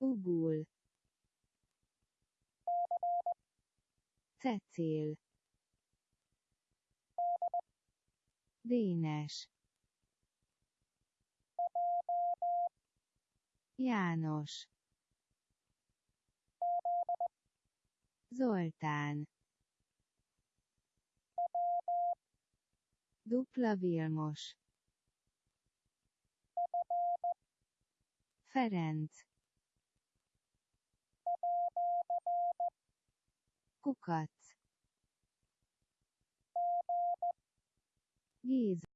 Ubul. Cecil. Dénes. János. Zoltán. Dupla Vilmos. Ferenc. Kukac. Géza.